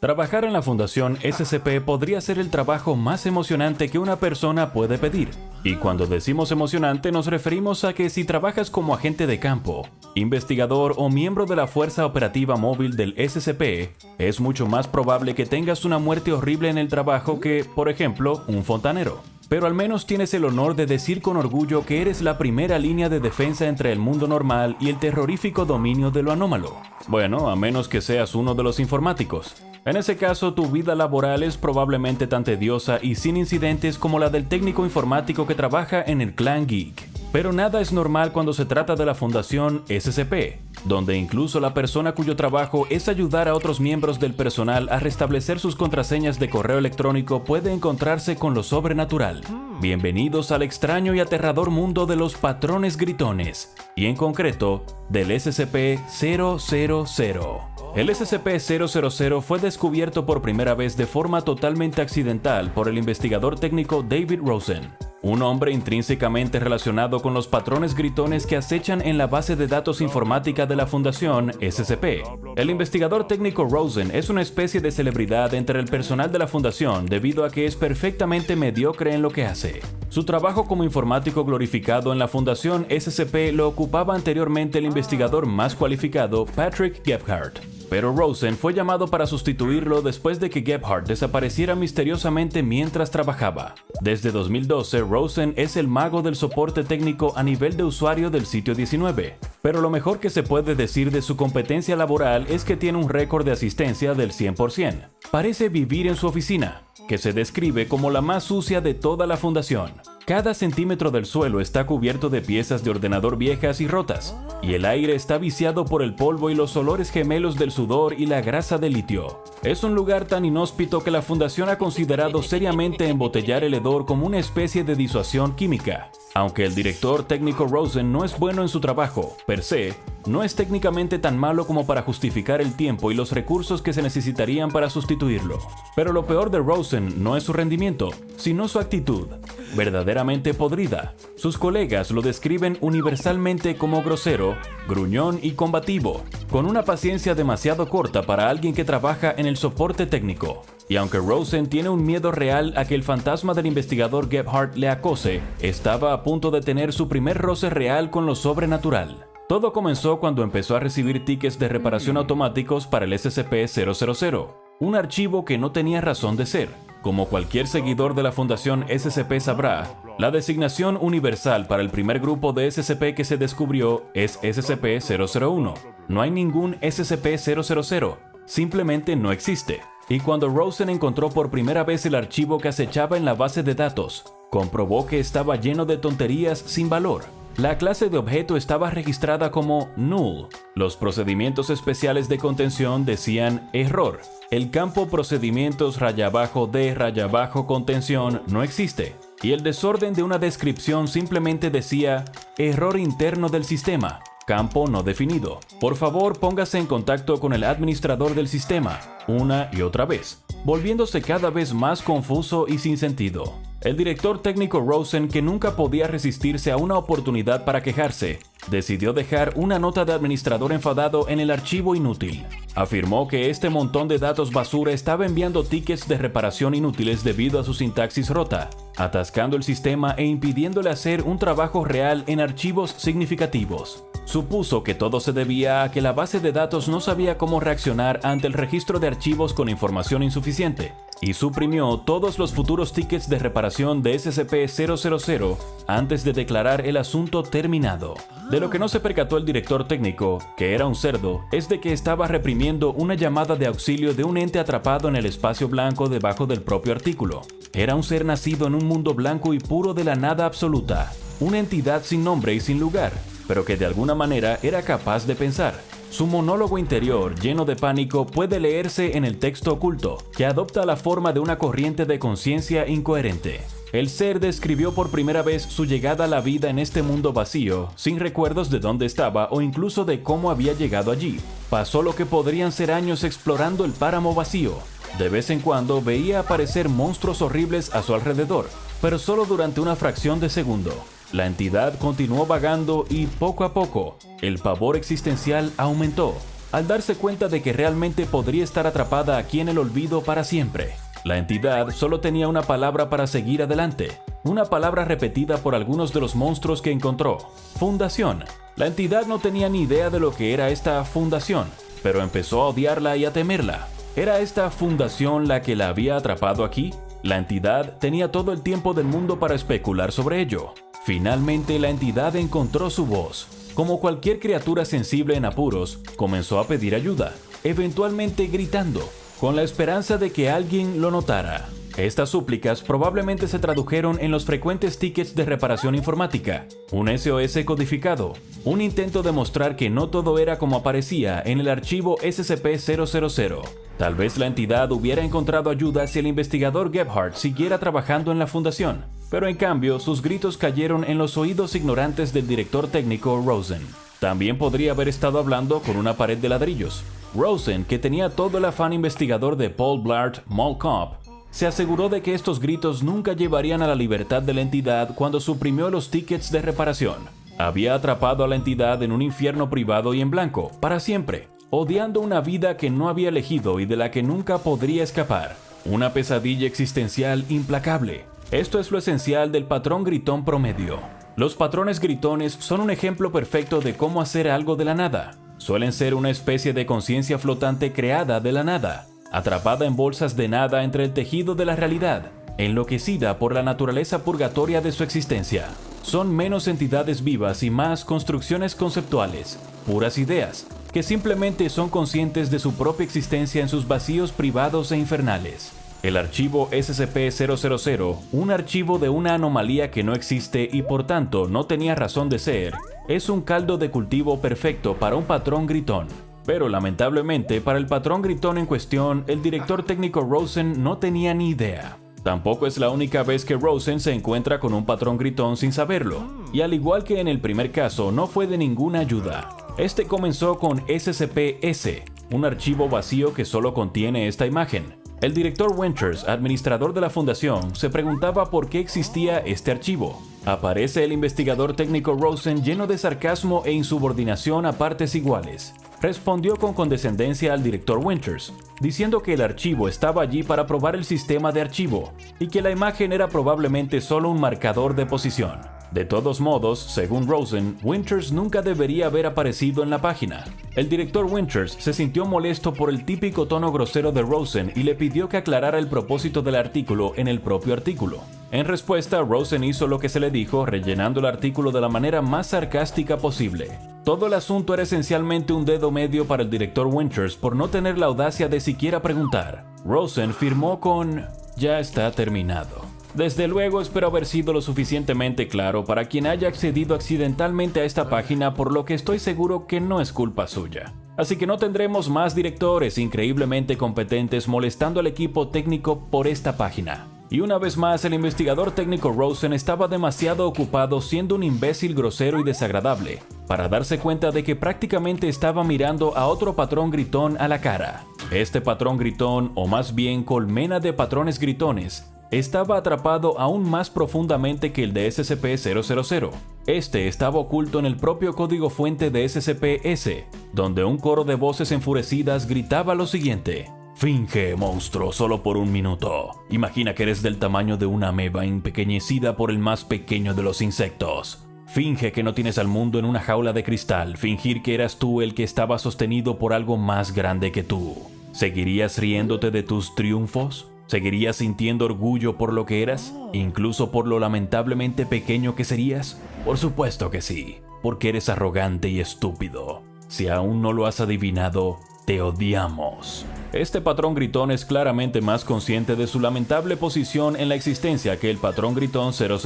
Trabajar en la Fundación SCP podría ser el trabajo más emocionante que una persona puede pedir. Y cuando decimos emocionante nos referimos a que si trabajas como agente de campo, investigador o miembro de la Fuerza Operativa Móvil del SCP, es mucho más probable que tengas una muerte horrible en el trabajo que, por ejemplo, un fontanero. Pero al menos tienes el honor de decir con orgullo que eres la primera línea de defensa entre el mundo normal y el terrorífico dominio de lo anómalo. Bueno, a menos que seas uno de los informáticos. En ese caso, tu vida laboral es probablemente tan tediosa y sin incidentes como la del técnico informático que trabaja en el Clan Geek. Pero nada es normal cuando se trata de la Fundación SCP, donde incluso la persona cuyo trabajo es ayudar a otros miembros del personal a restablecer sus contraseñas de correo electrónico puede encontrarse con lo sobrenatural. Bienvenidos al extraño y aterrador mundo de los patrones gritones, y en concreto, del SCP-000. El SCP-000 fue descubierto por primera vez de forma totalmente accidental por el investigador técnico David Rosen, un hombre intrínsecamente relacionado con los patrones gritones que acechan en la base de datos informática de la Fundación SCP. El investigador técnico Rosen es una especie de celebridad entre el personal de la Fundación debido a que es perfectamente mediocre en lo que hace. Su trabajo como informático glorificado en la Fundación SCP lo ocupaba anteriormente el investigador más cualificado Patrick Gebhardt pero Rosen fue llamado para sustituirlo después de que Gebhardt desapareciera misteriosamente mientras trabajaba. Desde 2012, Rosen es el mago del soporte técnico a nivel de usuario del sitio 19, pero lo mejor que se puede decir de su competencia laboral es que tiene un récord de asistencia del 100%. Parece vivir en su oficina, que se describe como la más sucia de toda la fundación. Cada centímetro del suelo está cubierto de piezas de ordenador viejas y rotas, y el aire está viciado por el polvo y los olores gemelos del sudor y la grasa de litio. Es un lugar tan inhóspito que la fundación ha considerado seriamente embotellar el hedor como una especie de disuasión química. Aunque el director técnico Rosen no es bueno en su trabajo, per se, no es técnicamente tan malo como para justificar el tiempo y los recursos que se necesitarían para sustituirlo. Pero lo peor de Rosen no es su rendimiento, sino su actitud, verdaderamente podrida. Sus colegas lo describen universalmente como grosero, gruñón y combativo, con una paciencia demasiado corta para alguien que trabaja en el soporte técnico. Y aunque Rosen tiene un miedo real a que el fantasma del investigador Gebhardt le acose, estaba a punto de tener su primer roce real con lo sobrenatural. Todo comenzó cuando empezó a recibir tickets de reparación automáticos para el SCP-000, un archivo que no tenía razón de ser. Como cualquier seguidor de la Fundación SCP sabrá, la designación universal para el primer grupo de SCP que se descubrió es SCP-001. No hay ningún SCP-000, simplemente no existe. Y cuando Rosen encontró por primera vez el archivo que acechaba en la base de datos, comprobó que estaba lleno de tonterías sin valor. La clase de objeto estaba registrada como null. Los procedimientos especiales de contención decían error. El campo procedimientos raya abajo de raya abajo contención no existe. Y el desorden de una descripción simplemente decía error interno del sistema. Campo no definido. Por favor, póngase en contacto con el administrador del sistema, una y otra vez, volviéndose cada vez más confuso y sin sentido. El director técnico Rosen, que nunca podía resistirse a una oportunidad para quejarse, decidió dejar una nota de administrador enfadado en el archivo inútil. Afirmó que este montón de datos basura estaba enviando tickets de reparación inútiles debido a su sintaxis rota, atascando el sistema e impidiéndole hacer un trabajo real en archivos significativos. Supuso que todo se debía a que la base de datos no sabía cómo reaccionar ante el registro de archivos con información insuficiente, y suprimió todos los futuros tickets de reparación de SCP-000 antes de declarar el asunto terminado. De lo que no se percató el director técnico, que era un cerdo, es de que estaba reprimiendo una llamada de auxilio de un ente atrapado en el espacio blanco debajo del propio artículo. Era un ser nacido en un mundo blanco y puro de la nada absoluta, una entidad sin nombre y sin lugar, pero que de alguna manera era capaz de pensar. Su monólogo interior, lleno de pánico, puede leerse en el texto oculto, que adopta la forma de una corriente de conciencia incoherente. El ser describió por primera vez su llegada a la vida en este mundo vacío, sin recuerdos de dónde estaba o incluso de cómo había llegado allí. Pasó lo que podrían ser años explorando el páramo vacío. De vez en cuando veía aparecer monstruos horribles a su alrededor, pero solo durante una fracción de segundo. La entidad continuó vagando y poco a poco, el pavor existencial aumentó, al darse cuenta de que realmente podría estar atrapada aquí en el olvido para siempre. La entidad solo tenía una palabra para seguir adelante, una palabra repetida por algunos de los monstruos que encontró, fundación. La entidad no tenía ni idea de lo que era esta fundación, pero empezó a odiarla y a temerla. ¿Era esta fundación la que la había atrapado aquí? La entidad tenía todo el tiempo del mundo para especular sobre ello. Finalmente la entidad encontró su voz. Como cualquier criatura sensible en apuros, comenzó a pedir ayuda, eventualmente gritando, con la esperanza de que alguien lo notara. Estas súplicas probablemente se tradujeron en los frecuentes tickets de reparación informática, un SOS codificado, un intento de mostrar que no todo era como aparecía en el archivo SCP-000. Tal vez la entidad hubiera encontrado ayuda si el investigador Gebhardt siguiera trabajando en la fundación, pero en cambio sus gritos cayeron en los oídos ignorantes del director técnico Rosen. También podría haber estado hablando con una pared de ladrillos. Rosen, que tenía todo el afán investigador de Paul Blart Mall Cop, se aseguró de que estos gritos nunca llevarían a la libertad de la entidad cuando suprimió los tickets de reparación. Había atrapado a la entidad en un infierno privado y en blanco, para siempre, odiando una vida que no había elegido y de la que nunca podría escapar. Una pesadilla existencial implacable. Esto es lo esencial del patrón gritón promedio. Los patrones gritones son un ejemplo perfecto de cómo hacer algo de la nada. Suelen ser una especie de conciencia flotante creada de la nada, atrapada en bolsas de nada entre el tejido de la realidad, enloquecida por la naturaleza purgatoria de su existencia. Son menos entidades vivas y más construcciones conceptuales, puras ideas, que simplemente son conscientes de su propia existencia en sus vacíos privados e infernales. El archivo SCP-000, un archivo de una anomalía que no existe y por tanto no tenía razón de ser, es un caldo de cultivo perfecto para un patrón gritón. Pero lamentablemente para el patrón gritón en cuestión, el director técnico Rosen no tenía ni idea. Tampoco es la única vez que Rosen se encuentra con un patrón gritón sin saberlo, y al igual que en el primer caso no fue de ninguna ayuda. Este comenzó con SCP-S, un archivo vacío que solo contiene esta imagen. El director Winters, administrador de la fundación, se preguntaba por qué existía este archivo. Aparece el investigador técnico Rosen lleno de sarcasmo e insubordinación a partes iguales respondió con condescendencia al director Winters, diciendo que el archivo estaba allí para probar el sistema de archivo y que la imagen era probablemente solo un marcador de posición. De todos modos, según Rosen, Winters nunca debería haber aparecido en la página. El director Winters se sintió molesto por el típico tono grosero de Rosen y le pidió que aclarara el propósito del artículo en el propio artículo. En respuesta, Rosen hizo lo que se le dijo, rellenando el artículo de la manera más sarcástica posible. Todo el asunto era esencialmente un dedo medio para el director Winters por no tener la audacia de siquiera preguntar. Rosen firmó con ya está terminado. Desde luego espero haber sido lo suficientemente claro para quien haya accedido accidentalmente a esta página por lo que estoy seguro que no es culpa suya. Así que no tendremos más directores increíblemente competentes molestando al equipo técnico por esta página. Y una vez más, el investigador técnico Rosen estaba demasiado ocupado siendo un imbécil grosero y desagradable para darse cuenta de que prácticamente estaba mirando a otro patrón gritón a la cara. Este patrón gritón, o más bien colmena de patrones gritones, estaba atrapado aún más profundamente que el de SCP-000. Este estaba oculto en el propio código fuente de SCP-S, donde un coro de voces enfurecidas gritaba lo siguiente. Finge, monstruo, solo por un minuto. Imagina que eres del tamaño de una ameba empequeñecida por el más pequeño de los insectos. Finge que no tienes al mundo en una jaula de cristal, fingir que eras tú el que estaba sostenido por algo más grande que tú. ¿Seguirías riéndote de tus triunfos? ¿Seguirías sintiendo orgullo por lo que eras? ¿Incluso por lo lamentablemente pequeño que serías? Por supuesto que sí, porque eres arrogante y estúpido. Si aún no lo has adivinado, te odiamos. Este patrón gritón es claramente más consciente de su lamentable posición en la existencia que el patrón gritón 000,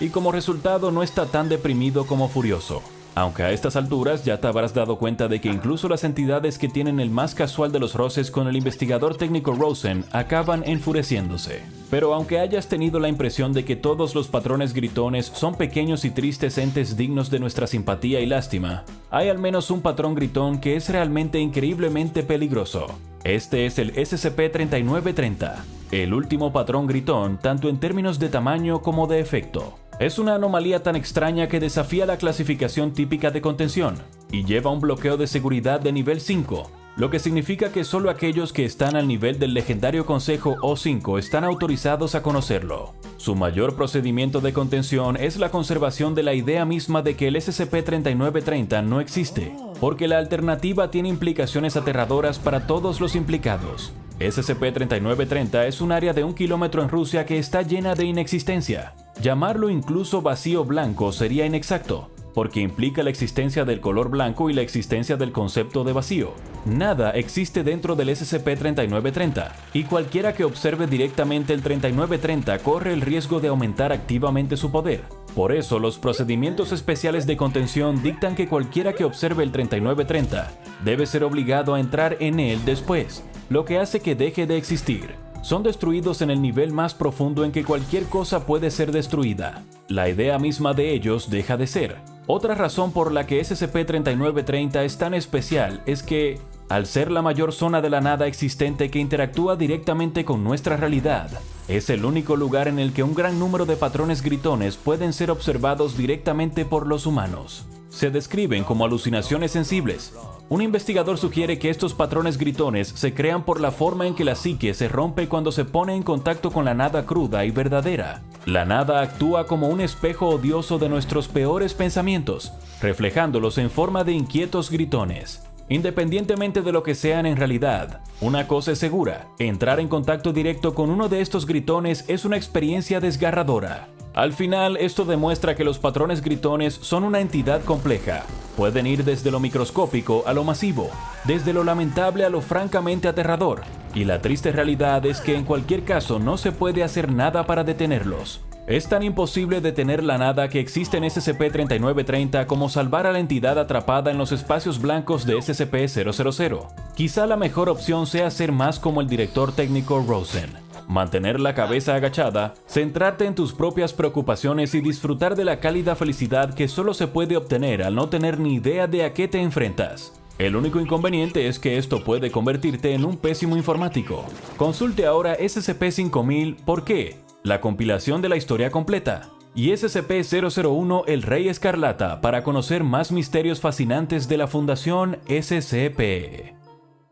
y como resultado no está tan deprimido como furioso. Aunque a estas alturas ya te habrás dado cuenta de que incluso las entidades que tienen el más casual de los roces con el investigador técnico Rosen acaban enfureciéndose. Pero aunque hayas tenido la impresión de que todos los patrones gritones son pequeños y tristes entes dignos de nuestra simpatía y lástima, hay al menos un patrón gritón que es realmente increíblemente peligroso. Este es el SCP-3930, el último patrón gritón tanto en términos de tamaño como de efecto. Es una anomalía tan extraña que desafía la clasificación típica de contención. y lleva un bloqueo de seguridad de nivel 5, lo que significa que solo aquellos que están al nivel del legendario Consejo O5 están autorizados a conocerlo. Su mayor procedimiento de contención es la conservación de la idea misma de que el SCP-3930 no existe, porque la alternativa tiene implicaciones aterradoras para todos los implicados. SCP-3930 es un área de un kilómetro en Rusia que está llena de inexistencia. Llamarlo incluso vacío blanco sería inexacto, porque implica la existencia del color blanco y la existencia del concepto de vacío. Nada existe dentro del SCP-3930, y cualquiera que observe directamente el 3930 corre el riesgo de aumentar activamente su poder. Por eso, los procedimientos especiales de contención dictan que cualquiera que observe el 3930 debe ser obligado a entrar en él después, lo que hace que deje de existir son destruidos en el nivel más profundo en que cualquier cosa puede ser destruida. La idea misma de ellos deja de ser. Otra razón por la que SCP-3930 es tan especial es que, al ser la mayor zona de la nada existente que interactúa directamente con nuestra realidad, es el único lugar en el que un gran número de patrones gritones pueden ser observados directamente por los humanos. Se describen como alucinaciones sensibles, un investigador sugiere que estos patrones gritones se crean por la forma en que la psique se rompe cuando se pone en contacto con la nada cruda y verdadera. La nada actúa como un espejo odioso de nuestros peores pensamientos, reflejándolos en forma de inquietos gritones. Independientemente de lo que sean en realidad, una cosa es segura, entrar en contacto directo con uno de estos gritones es una experiencia desgarradora. Al final, esto demuestra que los patrones gritones son una entidad compleja. Pueden ir desde lo microscópico a lo masivo, desde lo lamentable a lo francamente aterrador, y la triste realidad es que en cualquier caso no se puede hacer nada para detenerlos. Es tan imposible detener la nada que existe en SCP-3930 como salvar a la entidad atrapada en los espacios blancos de SCP-000. Quizá la mejor opción sea ser más como el director técnico Rosen. Mantener la cabeza agachada, centrarte en tus propias preocupaciones y disfrutar de la cálida felicidad que solo se puede obtener al no tener ni idea de a qué te enfrentas. El único inconveniente es que esto puede convertirte en un pésimo informático. Consulte ahora SCP-5000 ¿Por qué? la compilación de la historia completa, y SCP-001 El Rey Escarlata para conocer más misterios fascinantes de la Fundación SCP.